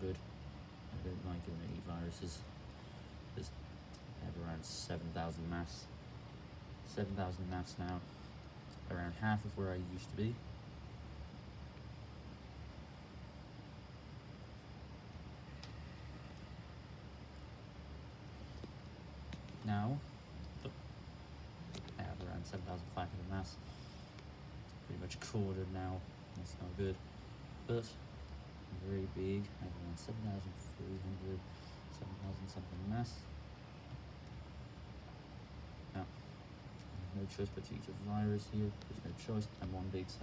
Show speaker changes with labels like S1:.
S1: good. I don't like I eat viruses. There's have around 7,000 mass. 7,000 mass now. Around half of where I used to be. Now, I have around 7,500 mass. Pretty much quartered now. That's not good. But very big. I have around 7,300, 7,000 something mass. Now, no choice but to eat a virus here. There's no choice. I'm one big